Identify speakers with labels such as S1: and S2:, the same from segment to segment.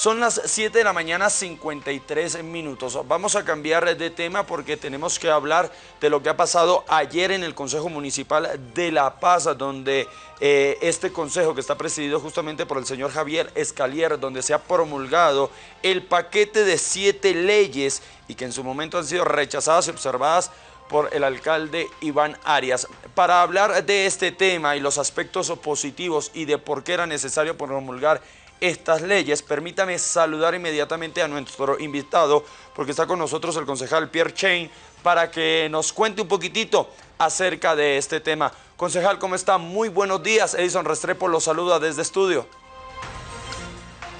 S1: Son las 7 de la mañana 53 minutos. Vamos a cambiar de tema porque tenemos que hablar de lo que ha pasado ayer en el Consejo Municipal de La Paz, donde eh, este consejo que está presidido justamente por el señor Javier Escalier, donde se ha promulgado el paquete de siete leyes y que en su momento han sido rechazadas y observadas por el alcalde Iván Arias. Para hablar de este tema y los aspectos positivos y de por qué era necesario promulgar estas leyes. Permítame saludar inmediatamente a nuestro invitado, porque está con nosotros el concejal Pierre Chain, para que nos cuente un poquitito acerca de este tema. Concejal, ¿cómo está? Muy buenos días. Edison Restrepo lo saluda desde estudio.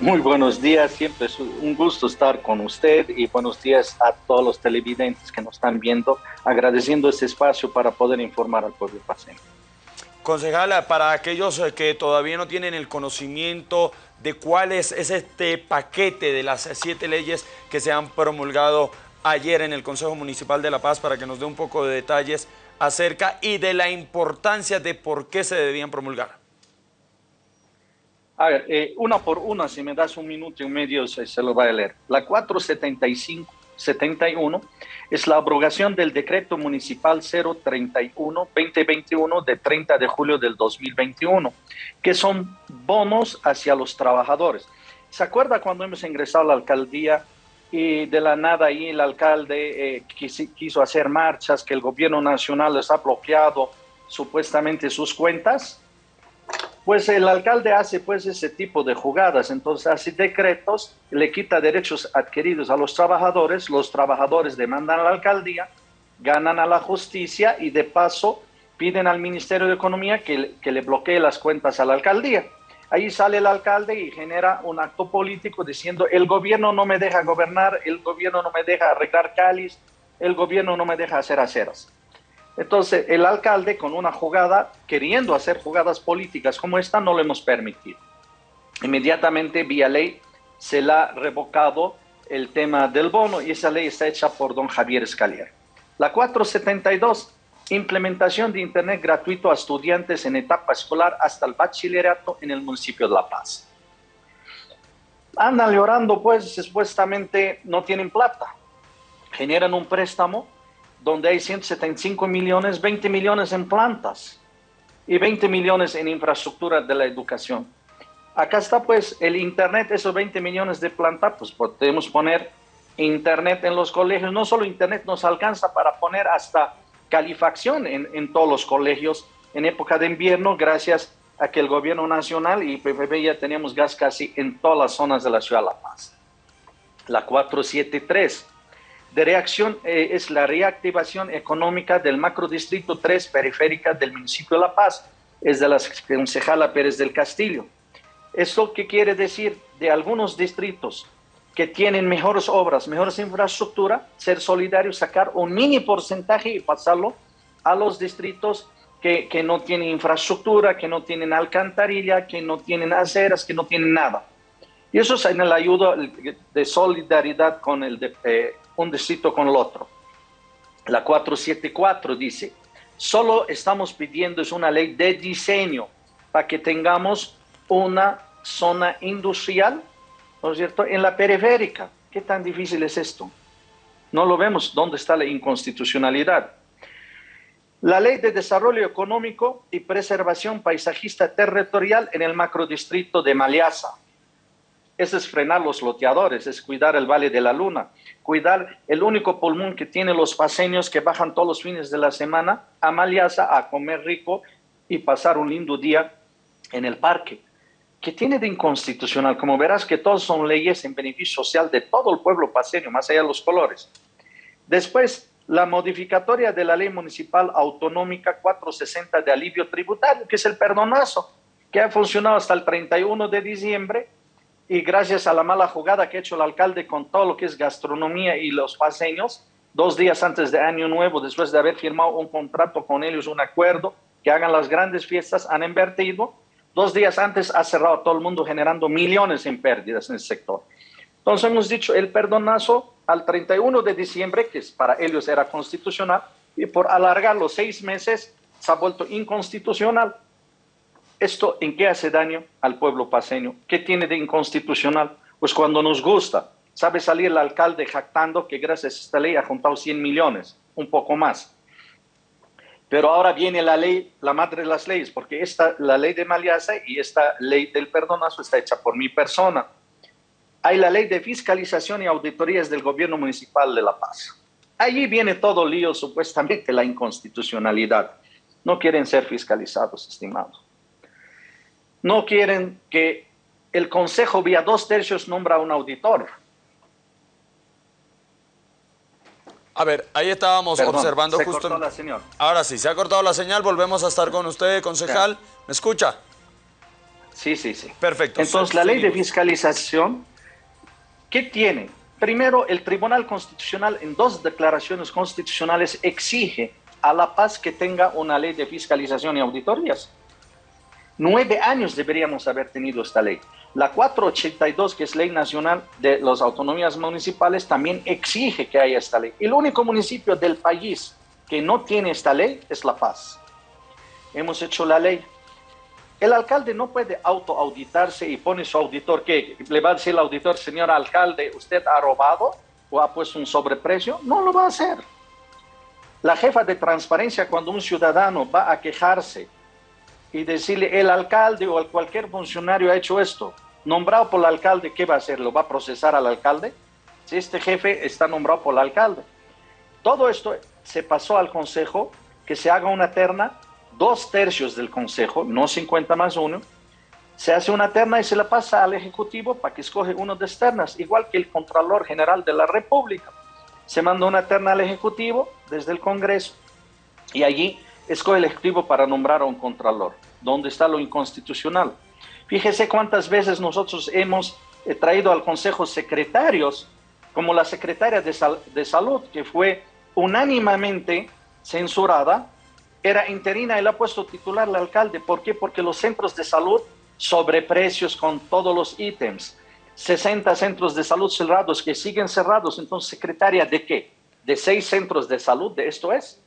S2: Muy buenos días, siempre es un gusto estar con usted y buenos días a todos los televidentes que nos están viendo, agradeciendo este espacio para poder informar al pueblo paciente.
S1: Concejala, para aquellos eh, que todavía no tienen el conocimiento de cuál es, este paquete de las siete leyes que se han promulgado ayer en el Consejo Municipal de La Paz, para que nos dé un poco de detalles acerca y de la importancia de por qué se debían promulgar.
S2: A ver, eh, una por una, si me das un minuto y medio, se, se lo voy a leer. La 475 71 es la abrogación del decreto municipal 031-2021 de 30 de julio del 2021, que son bonos hacia los trabajadores. ¿Se acuerda cuando hemos ingresado a la alcaldía y de la nada ahí el alcalde eh, quiso hacer marchas, que el gobierno nacional les ha bloqueado supuestamente sus cuentas? Pues el alcalde hace pues ese tipo de jugadas, entonces hace decretos, le quita derechos adquiridos a los trabajadores, los trabajadores demandan a la alcaldía, ganan a la justicia y de paso piden al Ministerio de Economía que, que le bloquee las cuentas a la alcaldía. Ahí sale el alcalde y genera un acto político diciendo el gobierno no me deja gobernar, el gobierno no me deja arreglar cáliz, el gobierno no me deja hacer aceras. Entonces, el alcalde con una jugada, queriendo hacer jugadas políticas como esta, no lo hemos permitido. Inmediatamente, vía ley, se le ha revocado el tema del bono y esa ley está hecha por don Javier Escalier. La 472, implementación de Internet gratuito a estudiantes en etapa escolar hasta el bachillerato en el municipio de La Paz. Andan llorando, pues, supuestamente no tienen plata. Generan un préstamo donde hay 175 millones, 20 millones en plantas y 20 millones en infraestructura de la educación. Acá está pues el Internet, esos 20 millones de plantas, pues podemos poner Internet en los colegios. No solo Internet nos alcanza para poner hasta calefacción en, en todos los colegios en época de invierno, gracias a que el gobierno nacional y PPP ya tenemos gas casi en todas las zonas de la ciudad de La Paz. La 473 de reacción eh, es la reactivación económica del macrodistrito 3 periférica del municipio de La Paz, es de la concejala Pérez del Castillo. ¿Esto qué quiere decir? De algunos distritos que tienen mejores obras, mejores infraestructura, ser solidarios, sacar un mini porcentaje y pasarlo a los distritos que, que no tienen infraestructura, que no tienen alcantarilla, que no tienen aceras, que no tienen nada. Y eso es en la ayuda de solidaridad con el de, eh, un distrito con el otro. La 474 dice, solo estamos pidiendo es una ley de diseño para que tengamos una zona industrial, ¿no es cierto?, en la periférica. ¿Qué tan difícil es esto? No lo vemos. ¿Dónde está la inconstitucionalidad? La ley de desarrollo económico y preservación paisajista territorial en el macrodistrito de Maliasa. Eso es frenar los loteadores, es cuidar el Valle de la Luna, cuidar el único pulmón que tienen los paseños que bajan todos los fines de la semana a Maliasa a comer rico y pasar un lindo día en el parque. ¿Qué tiene de inconstitucional? Como verás que todos son leyes en beneficio social de todo el pueblo paseño, más allá de los colores. Después, la modificatoria de la ley municipal autonómica 460 de alivio tributario, que es el perdonazo, que ha funcionado hasta el 31 de diciembre y gracias a la mala jugada que ha hecho el alcalde con todo lo que es gastronomía y los paseños, dos días antes de Año Nuevo, después de haber firmado un contrato con ellos, un acuerdo, que hagan las grandes fiestas, han invertido. Dos días antes ha cerrado todo el mundo generando millones en pérdidas en el sector. Entonces hemos dicho el perdonazo al 31 de diciembre, que para ellos era constitucional, y por alargar los seis meses se ha vuelto inconstitucional. ¿Esto en qué hace daño al pueblo paseño? ¿Qué tiene de inconstitucional? Pues cuando nos gusta, sabe salir el alcalde jactando que gracias a esta ley ha juntado 100 millones, un poco más. Pero ahora viene la ley, la madre de las leyes, porque esta, la ley de Maliasa y esta ley del perdonazo está hecha por mi persona. Hay la ley de fiscalización y auditorías del gobierno municipal de La Paz. Allí viene todo lío, supuestamente la inconstitucionalidad. No quieren ser fiscalizados, estimados. No quieren que el Consejo vía dos tercios nombra a un auditor.
S1: A ver, ahí estábamos observando
S2: se
S1: justo.
S2: Cortó la señal.
S1: Ahora sí, se ha cortado la señal, volvemos a estar con usted, concejal. ¿Me escucha?
S2: Sí, sí, sí.
S1: Perfecto.
S2: Entonces, la ley de fiscalización, ¿qué tiene? Primero, el Tribunal Constitucional en dos declaraciones constitucionales exige a La Paz que tenga una ley de fiscalización y auditorías. Nueve años deberíamos haber tenido esta ley. La 482, que es ley nacional de las autonomías municipales, también exige que haya esta ley. El único municipio del país que no tiene esta ley es La Paz. Hemos hecho la ley. El alcalde no puede autoauditarse y pone su auditor que le va a decir al auditor, señor alcalde, ¿usted ha robado o ha puesto un sobreprecio? No lo va a hacer. La jefa de transparencia, cuando un ciudadano va a quejarse y decirle el alcalde o cualquier funcionario ha hecho esto, nombrado por el alcalde, ¿qué va a hacer? ¿Lo va a procesar al alcalde? Si este jefe está nombrado por el alcalde. Todo esto se pasó al consejo, que se haga una terna, dos tercios del consejo, no 50 más uno, se hace una terna y se la pasa al ejecutivo para que escoge uno de externas, igual que el Contralor General de la República. Se manda una terna al ejecutivo desde el Congreso y allí escoge el Ejecutivo para nombrar a un Contralor. ¿Dónde está lo inconstitucional? Fíjese cuántas veces nosotros hemos eh, traído al Consejo secretarios, como la secretaria de, de Salud, que fue unánimemente censurada, era interina la ha puesto titular el alcalde. ¿Por qué? Porque los centros de salud sobreprecios con todos los ítems. 60 centros de salud cerrados que siguen cerrados. Entonces, secretaria de qué? De seis centros de salud, de esto es.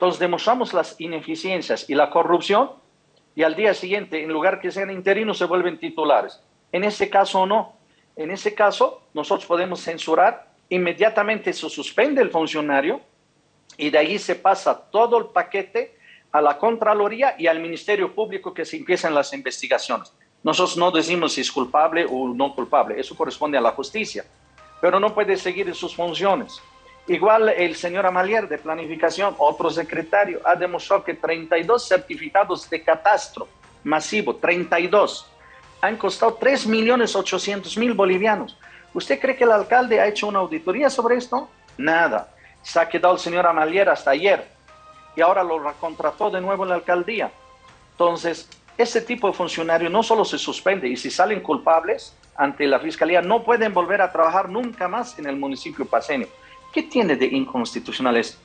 S2: Entonces demostramos las ineficiencias y la corrupción y al día siguiente, en lugar que sean interinos, se vuelven titulares. En ese caso no. En ese caso, nosotros podemos censurar, inmediatamente se suspende el funcionario y de ahí se pasa todo el paquete a la Contraloría y al Ministerio Público que se empiezan las investigaciones. Nosotros no decimos si es culpable o no culpable, eso corresponde a la justicia, pero no puede seguir en sus funciones. Igual el señor Amalier de Planificación, otro secretario, ha demostrado que 32 certificados de catastro masivo, 32, han costado 3.800.000 bolivianos. ¿Usted cree que el alcalde ha hecho una auditoría sobre esto? Nada. Se ha quedado el señor Amalier hasta ayer y ahora lo recontrató de nuevo en la alcaldía. Entonces, ese tipo de funcionario no solo se suspende y si salen culpables ante la fiscalía no pueden volver a trabajar nunca más en el municipio paseño. ¿Qué tiene de inconstitucional esto?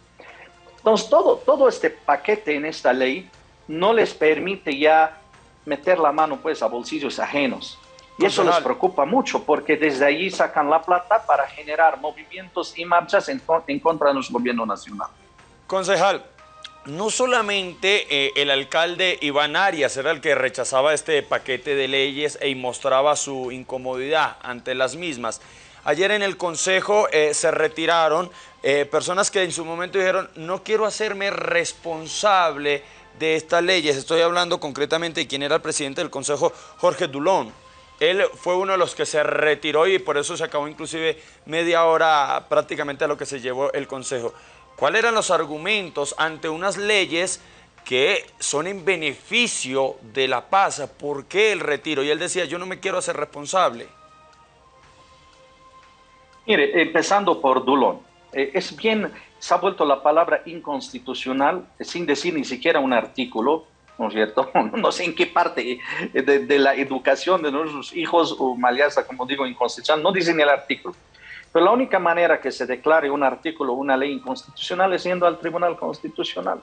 S2: Entonces, todo, todo este paquete en esta ley no les permite ya meter la mano pues a bolsillos ajenos. Y eso les preocupa mucho porque desde allí sacan la plata para generar movimientos y marchas en, en contra de nuestro gobierno nacional.
S1: Concejal, no solamente eh, el alcalde Iván Arias era el que rechazaba este paquete de leyes e mostraba su incomodidad ante las mismas, Ayer en el Consejo eh, se retiraron eh, personas que en su momento dijeron, no quiero hacerme responsable de estas leyes. Estoy hablando concretamente de quién era el presidente del Consejo, Jorge Dulón. Él fue uno de los que se retiró y por eso se acabó inclusive media hora prácticamente a lo que se llevó el Consejo. ¿Cuáles eran los argumentos ante unas leyes que son en beneficio de la paz? ¿Por qué el retiro? Y él decía, yo no me quiero hacer responsable.
S2: Mire, empezando por Dulón, eh, es bien, se ha vuelto la palabra inconstitucional sin decir ni siquiera un artículo, ¿no es cierto? No sé en qué parte de, la educación de nuestros hijos o maliasa, como digo, inconstitucional, no dice ni el artículo. Pero la única manera que se declare un artículo o una ley inconstitucional es yendo al Tribunal Constitucional.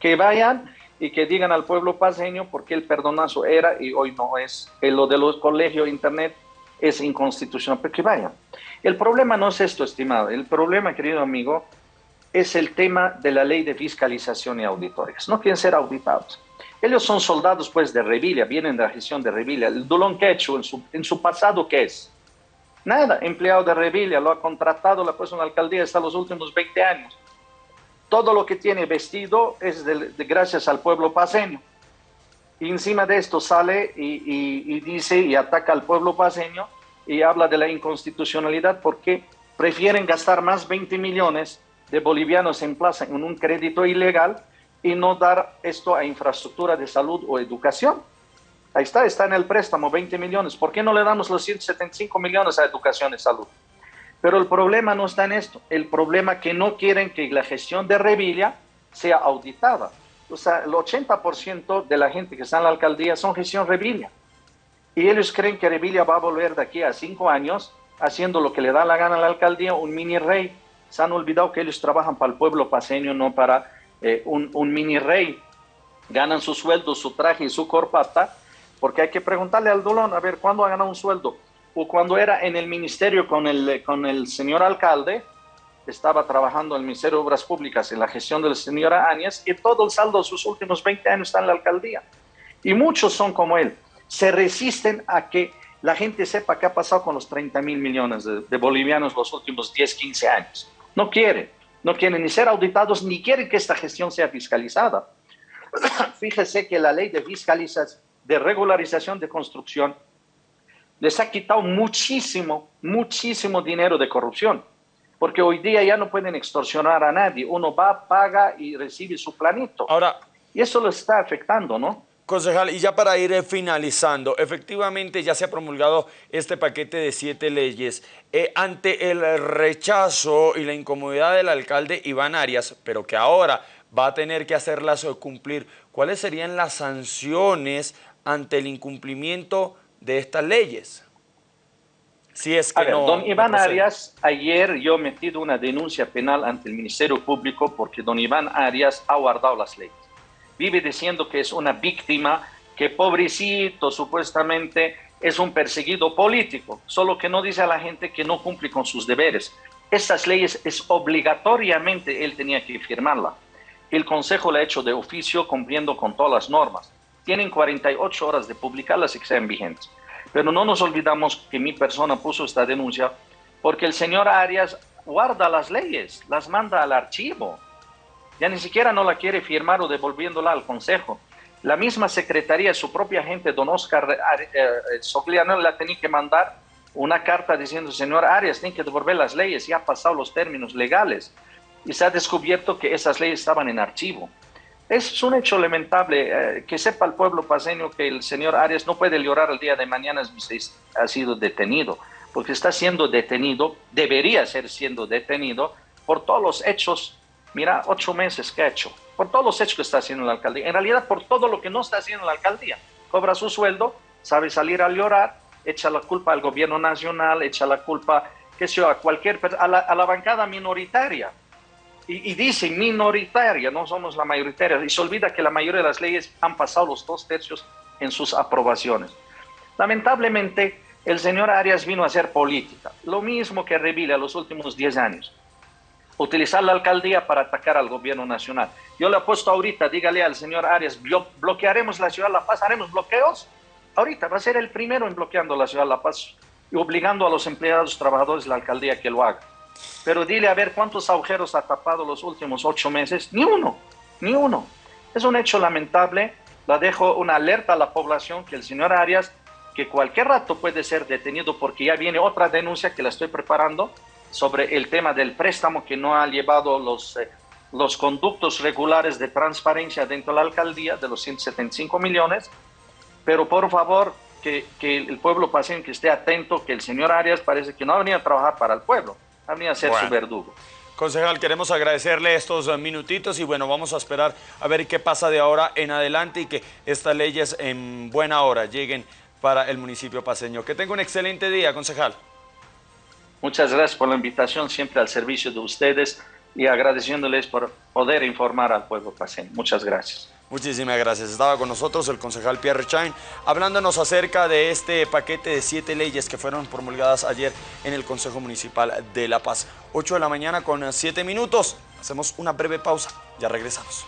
S2: Que vayan y que digan al pueblo paseño por qué el perdonazo era y hoy no es. Lo de los colegios, internet, es inconstitucional, pero que vayan. El problema no es esto, estimado. El problema, querido amigo, es el tema de la ley de fiscalización y auditorías. No quieren ser auditados. Ellos son soldados, pues, de Revilla, vienen de la gestión de Revilla. El Dulón Quechu, en su, en su pasado, ¿qué es? Nada, empleado de Revilla, lo ha contratado, la la alcaldía hasta los últimos 20 años. Todo lo que tiene vestido es de, gracias al pueblo paseño. Y encima de esto sale y, dice y ataca al pueblo paseño y habla de la inconstitucionalidad porque prefieren gastar más 20 millones de bolivianos en plaza en un crédito ilegal y no dar esto a infraestructura de salud o educación. Ahí está, está en el préstamo, 20 millones. ¿Por qué no le damos los 175 millones a educación y salud? Pero el problema no está en esto. El problema que no quieren que la gestión de Revilla sea auditada. O sea, el 80% de la gente que está en la alcaldía son gestión Revilla. Y ellos creen que Revilla va a volver de aquí a cinco años haciendo lo que le da la gana a la alcaldía, un mini rey. Se han olvidado que ellos trabajan para el pueblo paseño, no para eh, un, mini rey. Ganan su sueldo, su traje y su corbata porque hay que preguntarle al Dolón, a ver, ¿cuándo ha ganado un sueldo? O cuando era en el ministerio con el, con el señor alcalde, estaba trabajando en el Ministerio de Obras Públicas en la gestión de la señora Áñez y todo el saldo de sus últimos 20 años está en la alcaldía. Y muchos son como él. Se resisten a que la gente sepa qué ha pasado con los 30 mil millones de, de, bolivianos los últimos 10, 15 años. No quieren, no quieren ni ser auditados, ni quieren que esta gestión sea fiscalizada. Fíjese que la ley de fiscalización de regularización de construcción les ha quitado muchísimo, muchísimo dinero de corrupción, porque hoy día ya no pueden extorsionar a nadie, uno va, paga y recibe su planito.
S1: Ahora,
S2: y eso lo está afectando, ¿no?
S1: Concejal, y ya para ir finalizando, efectivamente ya se ha promulgado este paquete de siete leyes. Eh, ante el rechazo y la incomodidad del alcalde Iván Arias, pero que ahora va a tener que hacerlas cumplir, ¿cuáles serían las sanciones ante el incumplimiento de estas leyes.
S2: Si es que no, don Iván Arias, ayer yo he metido una denuncia penal ante el Ministerio Público porque don Iván Arias ha guardado las leyes. Vive diciendo que es una víctima, que pobrecito supuestamente es un perseguido político, solo que no dice a la gente que no cumple con sus deberes. Estas leyes es obligatoriamente él tenía que firmarla. El Consejo le ha hecho de oficio cumpliendo con todas las normas tienen 48 horas de publicarlas y que sean vigentes. Pero no nos olvidamos que mi persona puso esta denuncia porque el señor Arias guarda las leyes, las manda al archivo. Ya ni siquiera no la quiere firmar o devolviéndola al Consejo. La misma secretaría, su propia gente, don Oscar eh, eh, Sogliano, la tenía que mandar una carta diciendo, señor Arias, tiene que devolver las leyes, ya ha pasado los términos legales. Y se ha descubierto que esas leyes estaban en archivo. Es un hecho lamentable eh, que sepa el pueblo paseño que el señor Arias no puede llorar el día de mañana si ha sido detenido, porque está siendo detenido, debería ser siendo detenido por todos los hechos, mira, ocho meses que ha hecho, por todos los hechos que está haciendo la alcaldía, en realidad por todo lo que no está haciendo la alcaldía. Cobra su sueldo, sabe salir a llorar, echa la culpa al gobierno nacional, echa la culpa, qué sé a cualquier, a la bancada minoritaria y, dice minoritaria, no somos la mayoritaria, y se olvida que la mayoría de las leyes han pasado los dos tercios en sus aprobaciones. Lamentablemente, el señor Arias vino a hacer política, lo mismo que Revilla los últimos 10 años. Utilizar la alcaldía para atacar al gobierno nacional. Yo le apuesto ahorita, dígale al señor Arias, bloquearemos la ciudad de La Paz, haremos bloqueos. Ahorita va a ser el primero en bloqueando la ciudad de La Paz y obligando a los empleados, trabajadores de la alcaldía que lo hagan. Pero dile a ver cuántos agujeros ha tapado los últimos ocho meses. Ni uno, ni uno. Es un hecho lamentable. La dejo una alerta a la población que el señor Arias, que cualquier rato puede ser detenido porque ya viene otra denuncia que la estoy preparando sobre el tema del préstamo que no ha llevado los, eh, los conductos regulares de transparencia dentro de la alcaldía de los 175 millones. Pero por favor, que, que el pueblo paciente que esté atento, que el señor Arias parece que no ha venido a trabajar para el pueblo a ser su verdugo.
S1: Concejal, queremos agradecerle estos minutitos y bueno, vamos a esperar a ver qué pasa de ahora en adelante y que estas leyes en buena hora lleguen para el municipio paseño. Que tenga un excelente día, concejal.
S2: Muchas gracias por la invitación, siempre al servicio de ustedes y agradeciéndoles por poder informar al pueblo paseño. Muchas gracias.
S1: Muchísimas gracias. Estaba con nosotros el concejal Pierre Chain hablándonos acerca de este paquete de siete leyes que fueron promulgadas ayer en el Consejo Municipal de La Paz. 8 de la mañana con siete minutos. Hacemos una breve pausa. Ya regresamos.